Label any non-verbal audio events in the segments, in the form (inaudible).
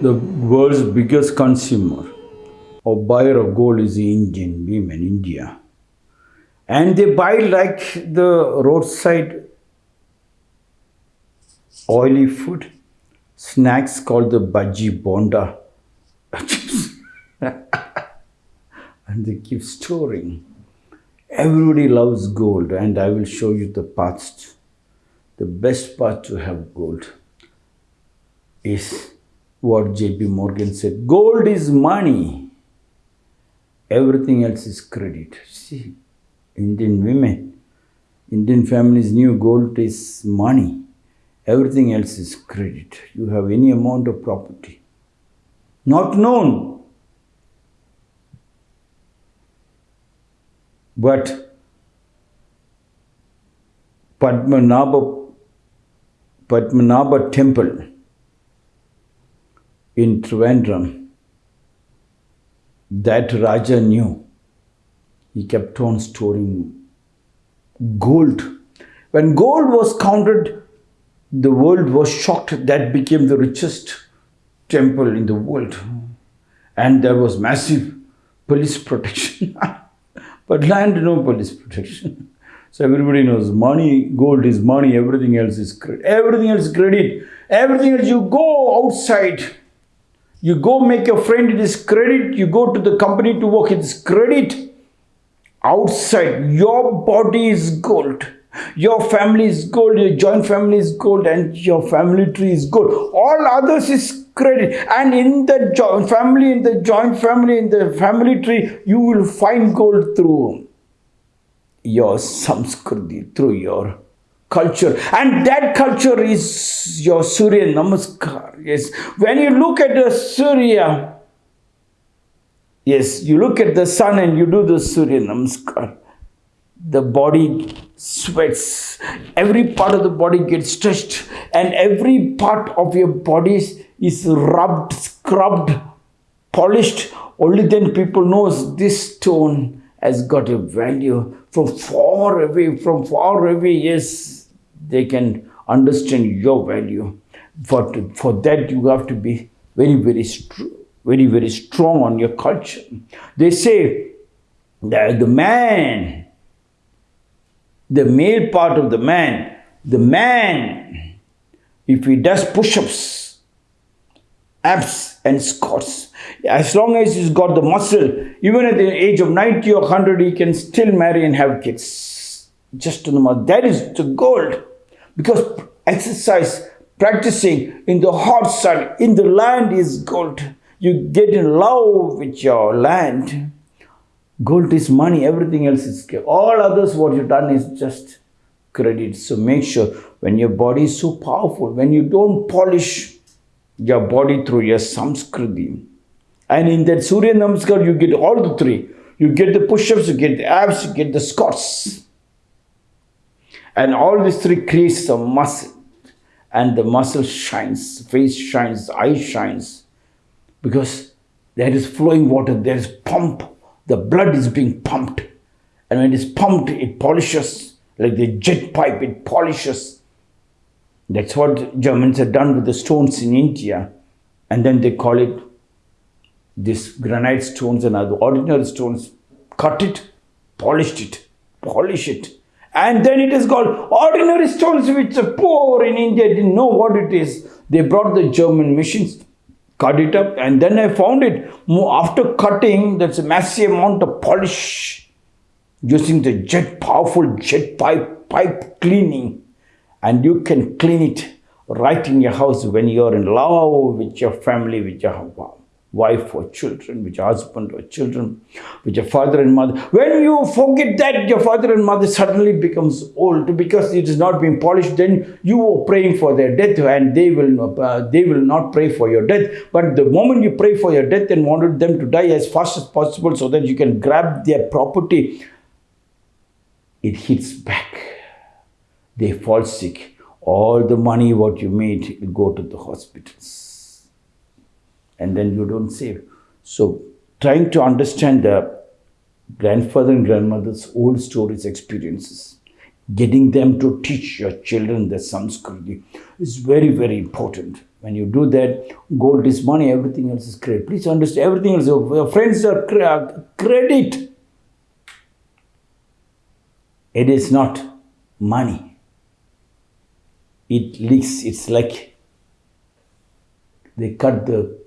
the world's biggest consumer or buyer of gold is the Indian women, in India. And they buy like the roadside oily food, snacks called the bhaji bonda. (laughs) and they keep storing. Everybody loves gold, and I will show you the path. The best path to have gold is what J.P. Morgan said gold is money, everything else is credit. See, Indian women, Indian families knew gold is money, everything else is credit. You have any amount of property. Not known, but Padmanabha, Padmanabha temple in Trivandrum, that Raja knew. He kept on storing gold. When gold was counted, the world was shocked. That became the richest temple in the world. And there was massive police protection. (laughs) but land, no police protection. So everybody knows money, gold is money, everything else is credit. Everything else is credit. Everything else you go outside you go make your friend, it is credit. You go to the company to work, it is credit. Outside, your body is gold. Your family is gold, your joint family is gold, and your family tree is gold. All others is credit. And in the joint family, in the joint family, in the family tree, you will find gold through your samskriti, through your culture. And that culture is your surya namaskar. Yes. When you look at the surya yes you look at the sun and you do the surya namaskar. The body sweats. Every part of the body gets stretched and every part of your body is rubbed scrubbed polished. Only then people knows this stone has got a value from far away from far away. Yes they can understand your value. For, for that, you have to be very, very very, very strong on your culture. They say that the man, the male part of the man, the man, if he does push-ups, abs and squats, as long as he's got the muscle, even at the age of 90 or 100, he can still marry and have kids. Just to know. That is the gold. Because exercise, practicing in the hot sun, in the land is gold. You get in love with your land. Gold is money, everything else is all others what you've done is just credit. So make sure when your body is so powerful, when you don't polish your body through your samskriti, and in that Surya Namaskar, you get all the three. You get the push-ups, you get the abs, you get the squats. And all these three creates a muscle. And the muscle shines, face shines, eye shines. Because there is flowing water, there is pump. The blood is being pumped. And when it is pumped, it polishes. Like the jet pipe, it polishes. That's what Germans have done with the stones in India. And then they call it this granite stones and other ordinary stones. Cut it, polished it, polish it and then it is called ordinary stones which the poor in India didn't know what it is. They brought the German machines, cut it up and then I found it. After cutting, there's a massive amount of polish using the jet, powerful jet pipe, pipe cleaning. And you can clean it right in your house when you're in love with your family, with your wife or children, with your husband or children, with your father and mother. When you forget that your father and mother suddenly becomes old because it is not being polished, then you are praying for their death and they will, uh, they will not pray for your death. But the moment you pray for your death and wanted them to die as fast as possible so that you can grab their property, it hits back. They fall sick. All the money what you made will go to the hospitals and then you don't save. So trying to understand the grandfather and grandmother's old stories, experiences, getting them to teach your children the Samskriti is very, very important. When you do that, gold is money, everything else is credit. Please understand, everything else, your friends are uh, credit. It is not money. It leaks, it's like they cut the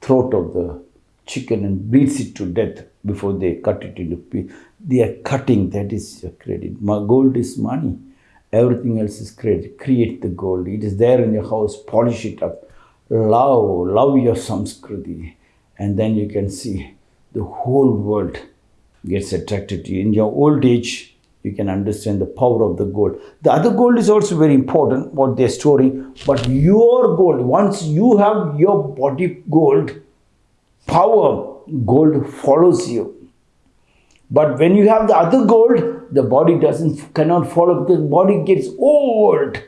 throat of the chicken and bleeds it to death before they cut it into pieces. They are cutting, that is your credit. My gold is money. Everything else is credit. Create the gold. It is there in your house. Polish it up. Love, love your samskriti. And then you can see the whole world gets attracted to you. In your old age, you can understand the power of the gold. The other gold is also very important, what they're storing. But your gold, once you have your body gold, power, gold follows you. But when you have the other gold, the body doesn't cannot follow because body gets old.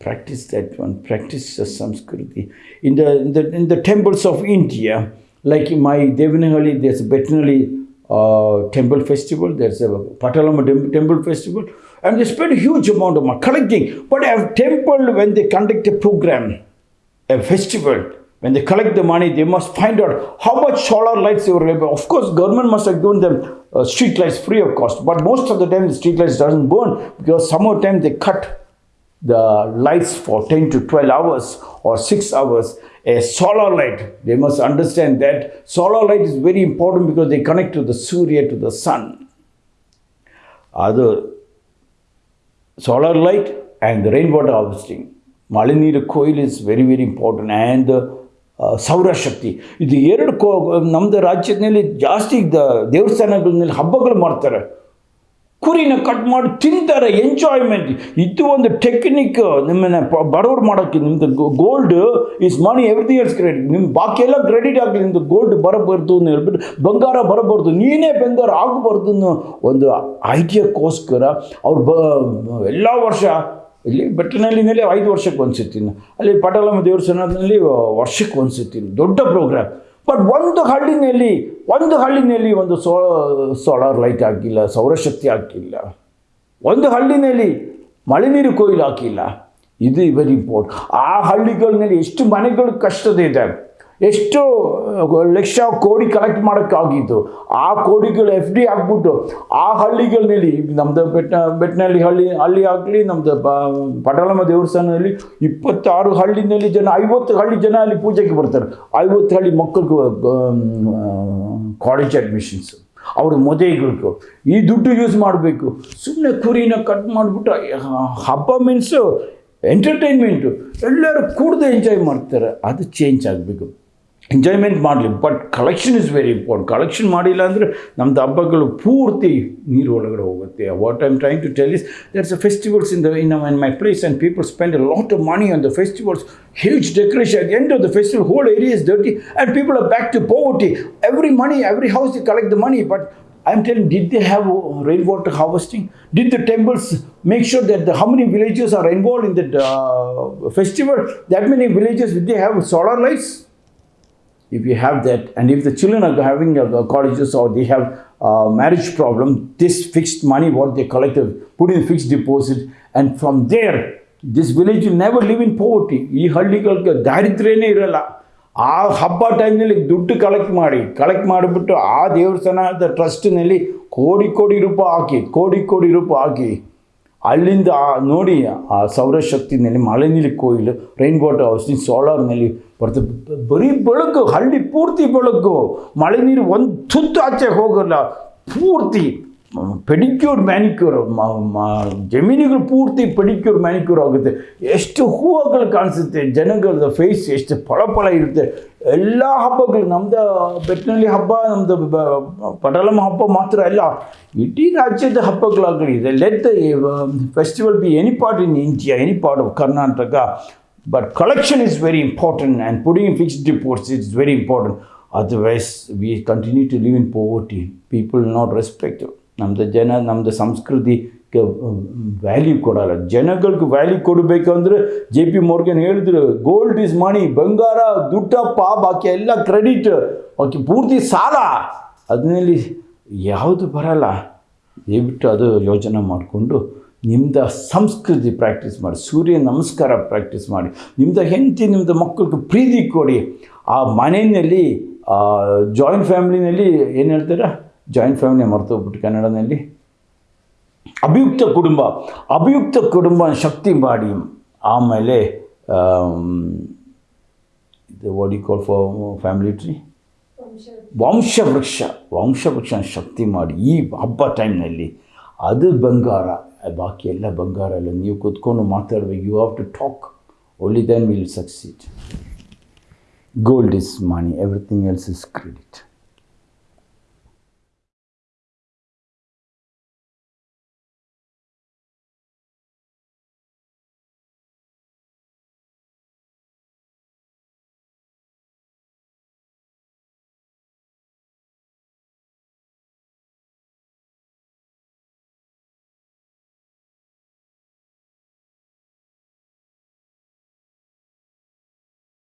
Practice that one. Practice the Samskriti. In the in the, in the temples of India, like in my Devanahalli, there's a Bettinalli uh, temple festival. There's a Patalamma temple festival, and they spend a huge amount of money collecting. But a temple, when they conduct a program, a festival, when they collect the money, they must find out how much solar lights they were able. Of course, government must have given them uh, street lights free of cost, but most of the time the street lights doesn't burn because some of the time they cut the lights for 10 to 12 hours or 6 hours a solar light they must understand that solar light is very important because they connect to the surya to the sun other solar light and the rainwater harvesting Malinira coil is very, very important and the ಸೌರಶಕ್ತಿ ಇದು ಎರಡು ಕೋ ನಮ್ಮದು ರಾಜ್ಯದಲ್ಲಿ ಜಾಸ್ತಿ ದೇವಸ್ಥಾನಗಳಲ್ಲಿ ಹಬ್ಬಗಳು ಮಾಡ್ತಾರೆ ಕುರಿನ ಕಟ್ ಮಾಡಿ ತಿಂತಾರೆ ಎಂಜಾಯ್ಮೆಂಟ್ ಇದು ಒಂದು ಟೆಕ್ನಿಕ್ ನಿಮ್ಮನ್ನ ಬಡವ್ರು ಮಾಡೋಕ್ಕೆ ನಿಮ್ಮದು gold is money everything is credit ನಿಮ್ಮ ಬಾಕಿ ಎಲ್ಲ ಕ್ರೆಡಿಟ್ ಆಗಲಿ ನಿಮ್ಮದು ಗೋಲ್ಡ್ ಬರಬಾರ್ದು ಅಂತ ಹೇಳ್ಬಿಟ್ಟು, ಬಂಗಾರ ಬರಬಾರ್ದು, ನೀನೇ ಬಂಗಾರ ಆಗಬಾರ್ದು ಅನ್ನೋ ಒಂದು ಐಡಿಯಾಕ್ಕೋಸ್ಕರ ಅವ್ರು ಬ, ಎಲ್ಲ ವರ್ಷ, ಇಲ್ಲಿ ಬೆಟ್ಟನಹಳ್ಳಿನಲ್ಲಿ ಐದು ವರ್ಷಕ್ಕೆ ಒಂದ್ಸತಿ ಅಲ್ಲಿ ಪಟಾಲಮ್ಮ ದೇವಸ್ಥಾನದಲ್ಲಿ ವರ್ಷಕ್ಕೆ ಒಂದ್ಸತಿ ದೊಡ್ಡ ಪ್ರೋಗ್ರಾಮ್ ಬಟ್ ಒಂದು ಹಳ್ಳಿನಲ್ಲಿ ಒಂದು ಹಳ್ಳಿನಲ್ಲಿ ಒಂದು ಸೋ, ಸೋಲಾರ್ ಲೈಟ್ ಹಾಕಿಲ್ಲ, ಸೌರಶಕ್ತಿ ಹಾಕಿಲ್ಲ. ಒಂದು ಹಳ್ಳಿನಲ್ಲಿ ಮಳೆ ನೀರು ಕೊಯ್ಲು ಹಾಕಿಲ್ಲ. ಇದು ವೆರಿ ಇಂಪಾರ್ಟೆಂಟ್ ಆ ಹಳ್ಳಿಗಳಲ್ಲಿ ಎಷ್ಟು ಮನೆಗಳು ಕಷ್ಟದ ಇದೆ. ಎಷ್ಟು ಲಕ್ಷ ಕೋಡಿ ಕಲೆಕ್ಟ್ ಮಾಡೋಕ್ಕಾಗಿದ್ದು, ಆ ಕೋಡಿಗಳು ಎಫ್ ಡಿ ಹಾಕ್ಬಿಟ್ಟು ಆ ಹಳ್ಳಿಗಳಲ್ಲಿ ನಮ್ಮದು ಬೆಟ್ಟ ಬೆಟ್ಟನಲ್ಲಿ ಹಳ್ಳಿ ಹಳ್ಳಿ ಆಗಲಿ ನಮ್ಮದು ಪಟಲಮ್ಮ ದೇವಸ್ಥಾನದಲ್ಲಿ ಇಪ್ಪತ್ತಾರು ಹಳ್ಳಿನಲ್ಲಿ ಜನ, ಐವತ್ತು ಹಳ್ಳಿ ಜನ ಅಲ್ಲಿ ಪೂಜೆಗೆ ಬರ್ತಾರೆ. ಐವತ್ತು ಹಳ್ಳಿ ಮಕ್ಕಳಿಗೆ ಕಾಲೇಜ್ ಅಡ್ಮಿಷನ್ಸ್ ಅವ್ರ ಮದುವೆಗಳಿಗೂ. ಈ ದುಡ್ಡು ಯೂಸ್ ಮಾಡಬೇಕು. ಸುಮ್ಮನೆ ಕುರಿನ ಕಟ್ ಮಾಡಿಬಿಟ್ಟು ಹಬ್ಬ ಮೀನ್ಸು ಎಂಟರ್ಟೈನ್ಮೆಂಟು ಎಲ್ಲರೂ ಕೂಡದೆ ಎಂಜಾಯ್ ಮಾಡ್ತಾರೆ. ಅದು ಚೇಂಜ್ ಆಗಬೇಕು. ಎಂಜಾಯ್ಮೆಂಟ್ ಮಾಡಲಿ but collection is very important collection ಮಾಡಿಲ್ಲ ಅಂದರೆ ನಮ್ಮದು ಹಬ್ಬಗಳು ಪೂರ್ತಿ ನೀರು ಒಳಗಡೆ ಹೋಗುತ್ತೆ what I'm trying to tell is there's a festivals in the in in my place and people spend a lot of money on the festivals huge decoration at the end of the festival whole area is dirty and people are back to poverty every money every house they collect the money but i'm telling did they have rainwater harvesting did the temples make sure that the, how many villages are involved in that uh, festival that many villages did they have solar lights if you have that and if the children are having uh, colleges or they have uh, marriage problem this fixed money what they collected put in fixed deposit and from there this village will never live in poverty ಈ aa habba time nalli duttu ಟೈಮ್ನಲ್ಲಿ maadi collect ಮಾಡಿ collect ಮಾಡಿಬಿಟ್ಟು ಆ trust nalli kodi kodi ರೂಪಾಯಿ aaki kodi kodi ರೂಪಾಯಿ ಹಾಕಿ ಅಲ್ಲಿಂದ ನೋಡಿ ಆ ಸೌರಶಕ್ತಿನಲ್ಲಿ ಮಳೆ ನೀಲಿ ಕೋಯಿಲು ರೈನ್ ವಾಟರ್ ಹೌಸ್ನಿ ಸೋಲಾರ್ನಲ್ಲಿ ಬರ್ತದೆ. ಬರೀ ಬೆಳಕು, ಹಳ್ಳಿ ಪೂರ್ತಿ ಬೆಳಕು. ಮಳೆ ನೀರು ಒಂದು ತುತ್ತು ಆಚೆ ಹೋಗಲ್ಲ. ಪೂರ್ತಿ ಪೆಡಿಕ್ಯೂರ್ ಮ್ಯಾನಿಕ್ಯೂರ್ ಜಮೀನುಗಳು ಪೂರ್ತಿ ಪೆಡಿಕ್ಯೂರ್ ಮ್ಯಾನಿಕ್ಯೂರ್ ಆಗುತ್ತೆ. ಎಷ್ಟು ಹೂವುಗಳು ಕಾಣಿಸುತ್ತೆ ಜನಗಳ ಫೇಸ್ ಎಷ್ಟು ಫಳ ಫಳ ಇರುತ್ತೆ. ಎಲ್ಲ ಹಬ್ಬಗಳು ನಮ್ಮದು ಬೆಟ್ಟಿನಲ್ಲಿ ಹಬ್ಬ ನಮ್ಮದು ಪಟಲಮ್ಮ ಹಬ್ಬ ಮಾತ್ರ ಅಲ್ಲ, ಇಡೀ ರಾಜ್ಯದ ಹಬ್ಬಗಳಾಗಲಿ ಇದೆ let festival be any part in India any part of Karnataka but collection is very important and putting fixed deposits it's very important otherwise we continue to live in poverty people not respect ನಮ್ಮದು ಜನ ನಮ್ಮದು ಸಂಸ್ಕೃತಿ value ಕೊಡೋಲ್ಲ. ಜನಗಳಿಗೆ value ಕೊಡಬೇಕಂದ್ರೆ J P Morgan ಹೇಳಿದ್ರು gold is money ಬಂಗಾರ ದುಡ್ಡ ದುಡ್ಡಪ್ಪ, ಬಾಕಿ ಎಲ್ಲ ಕ್ರೆಡಿಟ್ ಆಕೆ ಪೂರ್ತಿ ಸಾಲ. ಅದರಲ್ಲಿ ಯಾವುದು ಬರಲ್ಲ. ದಯವಿಟ್ಟು ಅದು ಯೋಚನೆ ಮಾಡಿಕೊಂಡು ನಿಮ್ದು ಸಂಸ್ಕೃತಿ ಪ್ರಾಕ್ಟೀಸ್ ಮಾಡಿ, ಸೂರ್ಯ ನಮಸ್ಕಾರ ಪ್ರಾಕ್ಟೀಸ್ ಮಾಡಿ, ನಿಮ್ದು ಹೆಂಡತಿ ನಿಮ್ಮದು ಮಕ್ಕಳಿಗೆ ಪ್ರೀತಿ ಕೊಡಿ. ಆ ಮನೆಯಲ್ಲಿ ಜಾಯಿಂಟ್ ಫ್ಯಾಮಿಲಿನಲ್ಲಿ ಏನು ಹೇಳ್ತೀರಾ? ಜಾಯಿಂಟ್ ಫ್ಯಾಮಿಲಿ ಮರ್ತೋಗ್ಬಿಟ್ಟು ಕನ್ನಡದಲ್ಲಿ ಅಭಿಯುಕ್ತ ಕುಟುಂಬ ಅಭಿಯುಕ್ತ ಕುಟುಂಬ ಶಕ್ತಿ ಮಾಡಿ, ಆಮೇಲೆ ಇದು ವಾಡಿ ಕೋಲ್ ಫಾರ್ ಫ್ಯಾಮಿಲಿ ಟ್ರೀ ವಂಶವೃಕ್ಷ ವಂಶವೃಕ್ಷ ಶಕ್ತಿ ಮಾಡಿ ಈ ಹಬ್ಬ ಟೈಮ್ನಲ್ಲಿ ಅದು ಬಂಗಾರ, ಬಾಕಿ ಎಲ್ಲ ಬಂಗಾರ ಎಲ್ಲ ನೀವು ಕೂತ್ಕೊಂಡು ಮಾತಾಡಬೇಕು you have to talk only then will succeed gold is money everything else is credit